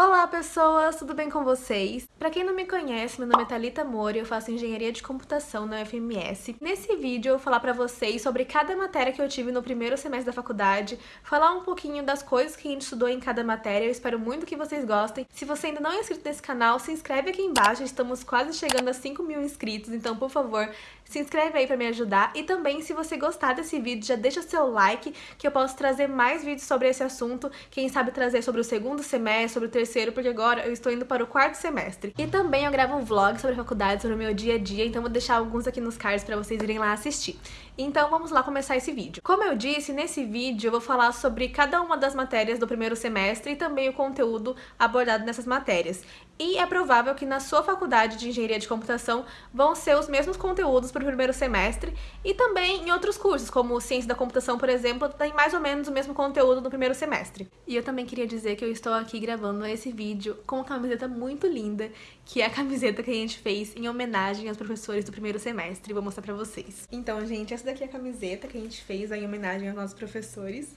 Olá pessoas, tudo bem com vocês? Pra quem não me conhece, meu nome é Thalita Mori, eu faço Engenharia de Computação na UFMS. Nesse vídeo eu vou falar pra vocês sobre cada matéria que eu tive no primeiro semestre da faculdade, falar um pouquinho das coisas que a gente estudou em cada matéria, eu espero muito que vocês gostem. Se você ainda não é inscrito nesse canal, se inscreve aqui embaixo, estamos quase chegando a 5 mil inscritos, então por favor, se inscreve aí pra me ajudar. E também, se você gostar desse vídeo, já deixa seu like, que eu posso trazer mais vídeos sobre esse assunto, quem sabe trazer sobre o segundo semestre, sobre o terceiro terceiro, porque agora eu estou indo para o quarto semestre. E também eu gravo um vlog sobre a faculdade, sobre o meu dia a dia, então vou deixar alguns aqui nos cards para vocês irem lá assistir. Então vamos lá começar esse vídeo. Como eu disse, nesse vídeo eu vou falar sobre cada uma das matérias do primeiro semestre e também o conteúdo abordado nessas matérias. E é provável que na sua faculdade de Engenharia de Computação vão ser os mesmos conteúdos para o primeiro semestre e também em outros cursos, como Ciência da Computação, por exemplo, tem mais ou menos o mesmo conteúdo no primeiro semestre. E eu também queria dizer que eu estou aqui gravando esse vídeo com uma camiseta muito linda, que é a camiseta que a gente fez em homenagem aos professores do primeiro semestre. Vou mostrar pra vocês. Então, gente, essa daqui a camiseta que a gente fez em homenagem aos nossos professores.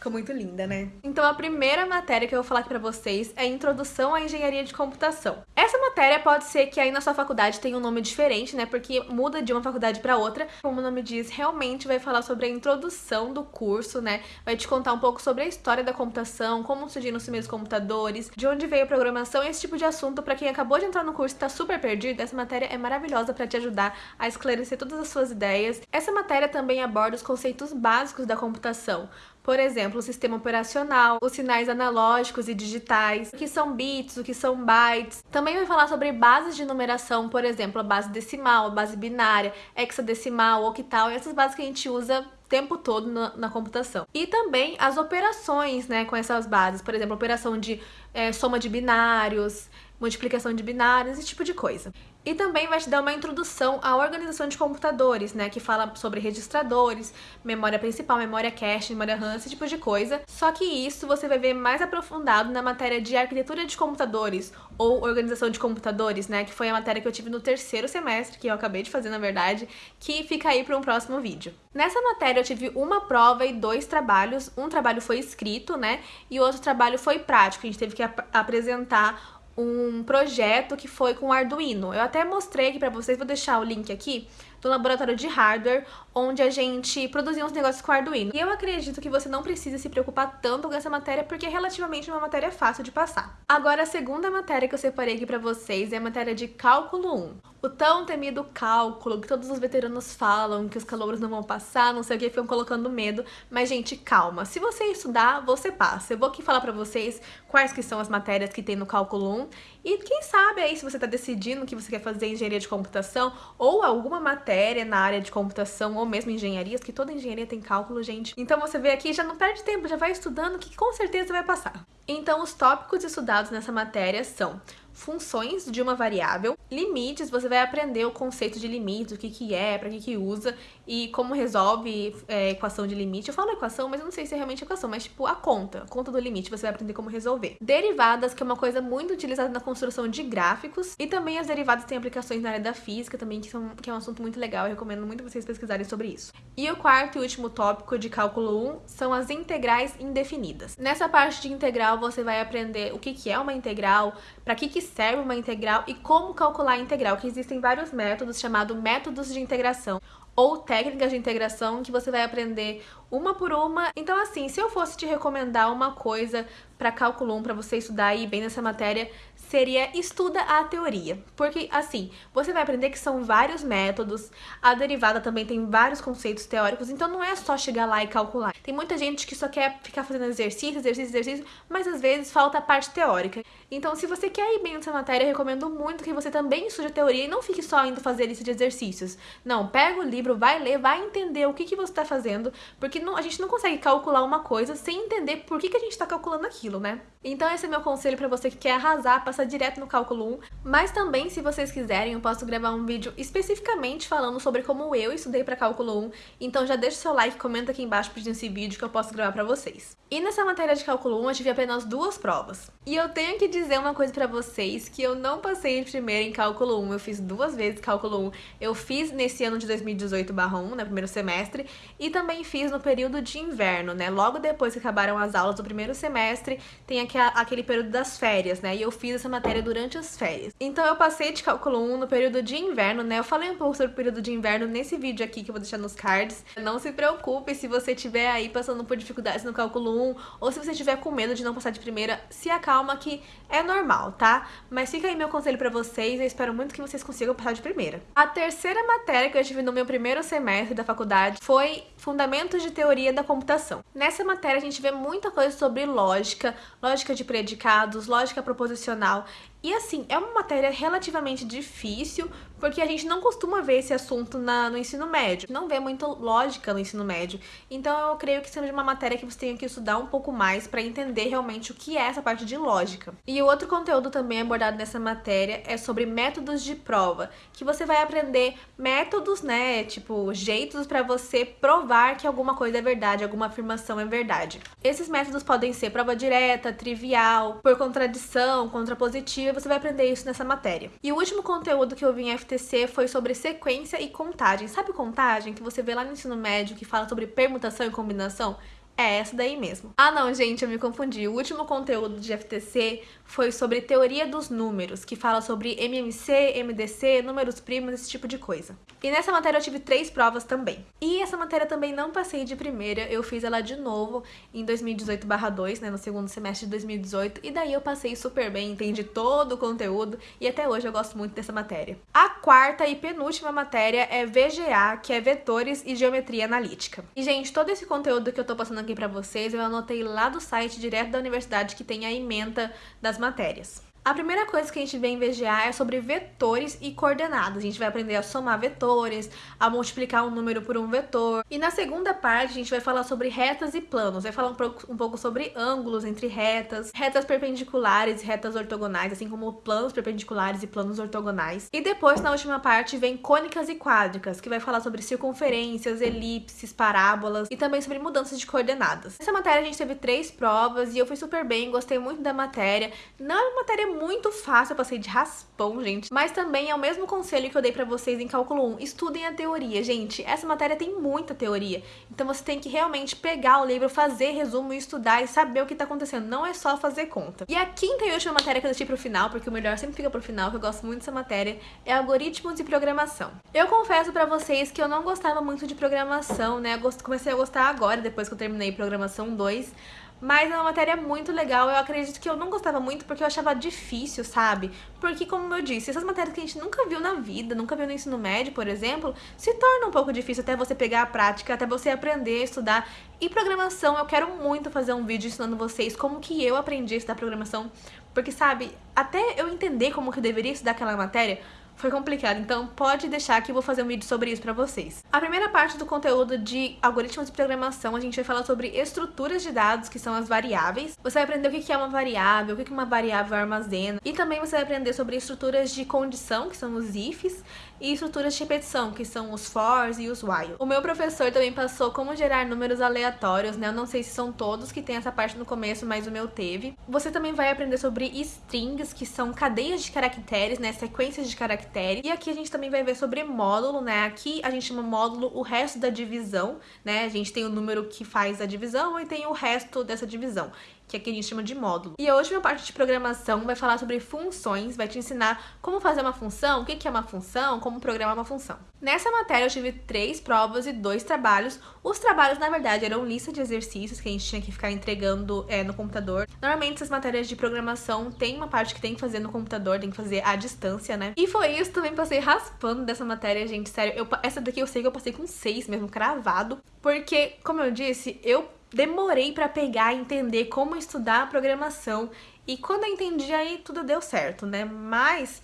Ficou muito linda, né? Então a primeira matéria que eu vou falar aqui pra vocês é Introdução à Engenharia de Computação. Essa matéria pode ser que aí na sua faculdade tenha um nome diferente, né? Porque muda de uma faculdade pra outra. Como o nome diz, realmente vai falar sobre a introdução do curso, né? Vai te contar um pouco sobre a história da computação, como surgiram os primeiros computadores, de onde veio a programação, esse tipo de assunto. Pra quem acabou de entrar no curso e tá super perdido, essa matéria é maravilhosa pra te ajudar a esclarecer todas as suas ideias. Essa matéria também aborda os conceitos básicos da computação, por exemplo, o sistema operacional, os sinais analógicos e digitais, o que são bits, o que são bytes. Também vai falar sobre bases de numeração, por exemplo, a base decimal, a base binária, hexadecimal, octal, essas bases que a gente usa tempo todo na, na, computação. E também as operações né, com essas bases, por exemplo, operação de é, soma de binários, multiplicação de binários, esse tipo de coisa. E também vai te dar uma introdução à organização de computadores, né, que fala sobre registradores, memória principal, memória cache, memória RAM, esse tipo de coisa. Só que isso você vai ver mais aprofundado na matéria de arquitetura de computadores, ou organização de computadores, né, que foi a matéria que eu tive no terceiro semestre, que eu acabei de fazer na verdade, que fica aí para um próximo vídeo. Nessa matéria eu tive uma prova e dois trabalhos, um trabalho foi escrito, né, e o outro trabalho foi prático, a gente teve que ap apresentar um projeto que foi com Arduino. Eu até mostrei aqui pra vocês, vou deixar o link aqui, do laboratório de hardware, onde a gente produzia uns negócios com Arduino. E eu acredito que você não precisa se preocupar tanto com essa matéria, porque é relativamente uma matéria fácil de passar. Agora, a segunda matéria que eu separei aqui pra vocês é a matéria de Cálculo 1. O tão temido cálculo, que todos os veteranos falam, que os calouros não vão passar, não sei o que, ficam colocando medo. Mas, gente, calma. Se você estudar, você passa. Eu vou aqui falar pra vocês quais que são as matérias que tem no Cálculo 1. E quem sabe aí, se você tá decidindo que você quer fazer engenharia de computação ou alguma matéria na área de computação ou mesmo engenharias, que toda engenharia tem cálculo, gente. Então você vê aqui já não perde tempo, já vai estudando que com certeza vai passar. Então os tópicos estudados nessa matéria são funções de uma variável. Limites, você vai aprender o conceito de limite, o que que é, para que que usa e como resolve é, equação de limite. Eu falo equação, mas eu não sei se é realmente equação, mas tipo a conta, a conta do limite, você vai aprender como resolver. Derivadas, que é uma coisa muito utilizada na construção de gráficos e também as derivadas têm aplicações na área da física também, que, são, que é um assunto muito legal, eu recomendo muito vocês pesquisarem sobre isso. E o quarto e último tópico de cálculo 1 são as integrais indefinidas. Nessa parte de integral, você vai aprender o que que é uma integral, para que que serve uma integral e como calcular a integral, que existem vários métodos chamados métodos de integração ou técnicas de integração que você vai aprender uma por uma. Então assim, se eu fosse te recomendar uma coisa para cálculo 1 para você estudar aí bem nessa matéria, seria estuda a teoria. Porque, assim, você vai aprender que são vários métodos, a derivada também tem vários conceitos teóricos, então não é só chegar lá e calcular. Tem muita gente que só quer ficar fazendo exercício, exercício, exercício, mas às vezes falta a parte teórica. Então, se você quer ir bem nessa matéria, eu recomendo muito que você também estude a teoria e não fique só indo fazer lista de exercícios. Não, pega o livro, vai ler, vai entender o que, que você está fazendo, porque não, a gente não consegue calcular uma coisa sem entender por que, que a gente está calculando aquilo, né? Então esse é meu conselho para você que quer arrasar, passar direto no cálculo 1, mas também se vocês quiserem eu posso gravar um vídeo especificamente falando sobre como eu estudei para cálculo 1, então já deixa o seu like, comenta aqui embaixo pedindo esse vídeo que eu posso gravar para vocês. E nessa matéria de cálculo 1 eu tive apenas duas provas. E eu tenho que dizer uma coisa para vocês, que eu não passei em primeiro em cálculo 1, eu fiz duas vezes cálculo 1. Eu fiz nesse ano de 2018/1, né, primeiro semestre, e também fiz no período de inverno, né, logo depois que acabaram as aulas do primeiro semestre, tem aquele período das férias, né? E eu fiz essa matéria durante as férias. Então eu passei de cálculo 1 no período de inverno, né? Eu falei um pouco sobre o período de inverno nesse vídeo aqui que eu vou deixar nos cards. Não se preocupe se você estiver aí passando por dificuldades no cálculo 1 ou se você estiver com medo de não passar de primeira, se acalma que é normal, tá? Mas fica aí meu conselho pra vocês, eu espero muito que vocês consigam passar de primeira. A terceira matéria que eu tive no meu primeiro semestre da faculdade foi Fundamentos de Teoria da Computação. Nessa matéria a gente vê muita coisa sobre lógica, lógica de predicados, lógica proposicional ciao e assim, é uma matéria relativamente difícil, porque a gente não costuma ver esse assunto na, no ensino médio. Não vê muita lógica no ensino médio. Então eu creio que seja uma matéria que você tem que estudar um pouco mais para entender realmente o que é essa parte de lógica. E o outro conteúdo também abordado nessa matéria é sobre métodos de prova, que você vai aprender métodos, né, tipo, jeitos para você provar que alguma coisa é verdade, alguma afirmação é verdade. Esses métodos podem ser prova direta, trivial, por contradição, contrapositiva, você vai aprender isso nessa matéria. E o último conteúdo que eu vi em FTC foi sobre sequência e contagem. Sabe contagem que você vê lá no ensino médio que fala sobre permutação e combinação? É essa daí mesmo. Ah não, gente, eu me confundi. O último conteúdo de FTC foi sobre teoria dos números, que fala sobre MMC, MDC, números primos, esse tipo de coisa. E nessa matéria eu tive três provas também. E essa matéria também não passei de primeira, eu fiz ela de novo em 2018/2, né, no segundo semestre de 2018, e daí eu passei super bem, entendi todo o conteúdo e até hoje eu gosto muito dessa matéria. A quarta e penúltima matéria é VGA, que é vetores e geometria analítica. E gente, todo esse conteúdo que eu tô passando aqui pra vocês, eu anotei lá do site direto da universidade que tem a ementa das matérias. A primeira coisa que a gente vê em VGA é sobre vetores e coordenadas. A gente vai aprender a somar vetores, a multiplicar um número por um vetor. E na segunda parte a gente vai falar sobre retas e planos. Vai falar um pouco, um pouco sobre ângulos entre retas, retas perpendiculares e retas ortogonais, assim como planos perpendiculares e planos ortogonais. E depois, na última parte, vem cônicas e quádricas, que vai falar sobre circunferências, elipses, parábolas e também sobre mudanças de coordenadas. Nessa matéria a gente teve três provas e eu fui super bem, gostei muito da matéria. Não é uma matéria muito fácil, eu passei de raspão, gente. Mas também é o mesmo conselho que eu dei pra vocês em cálculo 1. Estudem a teoria, gente. Essa matéria tem muita teoria. Então você tem que realmente pegar o livro, fazer resumo, estudar e saber o que tá acontecendo. Não é só fazer conta. E a quinta e última matéria que eu deixei pro final, porque o melhor sempre fica pro final, que eu gosto muito dessa matéria, é algoritmos e programação. Eu confesso pra vocês que eu não gostava muito de programação, né? Eu comecei a gostar agora, depois que eu terminei programação 2, mas é uma matéria muito legal, eu acredito que eu não gostava muito porque eu achava difícil, sabe? Porque, como eu disse, essas matérias que a gente nunca viu na vida, nunca viu no ensino médio, por exemplo, se torna um pouco difícil até você pegar a prática, até você aprender estudar. E programação, eu quero muito fazer um vídeo ensinando vocês como que eu aprendi a estudar programação, porque, sabe, até eu entender como que eu deveria estudar aquela matéria, foi complicado, então pode deixar que eu vou fazer um vídeo sobre isso pra vocês. A primeira parte do conteúdo de algoritmos de programação, a gente vai falar sobre estruturas de dados, que são as variáveis. Você vai aprender o que é uma variável, o que uma variável armazena, e também você vai aprender sobre estruturas de condição, que são os ifs, e estruturas de repetição, que são os fors e os while. O meu professor também passou como gerar números aleatórios, né? Eu não sei se são todos que tem essa parte no começo, mas o meu teve. Você também vai aprender sobre strings, que são cadeias de caracteres, né? Sequências de caracteres. E aqui a gente também vai ver sobre módulo, né? Aqui a gente chama módulo o resto da divisão, né? A gente tem o número que faz a divisão e tem o resto dessa divisão que aqui a gente chama de módulo. E a última parte de programação vai falar sobre funções, vai te ensinar como fazer uma função, o que é uma função, como programar uma função. Nessa matéria eu tive três provas e dois trabalhos. Os trabalhos, na verdade, eram lista de exercícios que a gente tinha que ficar entregando é, no computador. Normalmente essas matérias de programação tem uma parte que tem que fazer no computador, tem que fazer à distância, né? E foi isso, também passei raspando dessa matéria, gente, sério. Eu, essa daqui eu sei que eu passei com seis mesmo, cravado. Porque, como eu disse, eu demorei para pegar e entender como estudar a programação. E quando eu entendi, aí tudo deu certo, né? Mas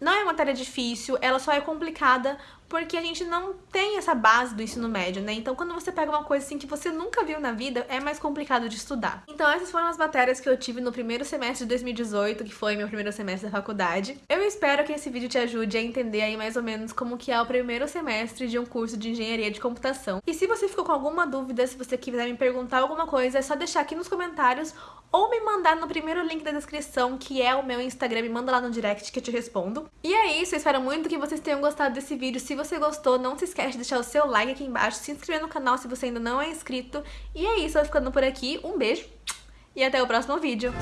não é uma matéria difícil, ela só é complicada porque a gente não tem essa base do ensino médio, né? Então, quando você pega uma coisa assim que você nunca viu na vida, é mais complicado de estudar. Então, essas foram as matérias que eu tive no primeiro semestre de 2018, que foi meu primeiro semestre da faculdade. Eu espero que esse vídeo te ajude a entender aí mais ou menos como que é o primeiro semestre de um curso de engenharia de computação. E se você ficou com alguma dúvida, se você quiser me perguntar alguma coisa, é só deixar aqui nos comentários ou me mandar no primeiro link da descrição, que é o meu Instagram, me manda lá no direct que eu te respondo. E é isso, eu espero muito que vocês tenham gostado desse vídeo. Se você gostou, não se esquece de deixar o seu like aqui embaixo, se inscrever no canal se você ainda não é inscrito. E é isso, eu vou ficando por aqui. Um beijo e até o próximo vídeo.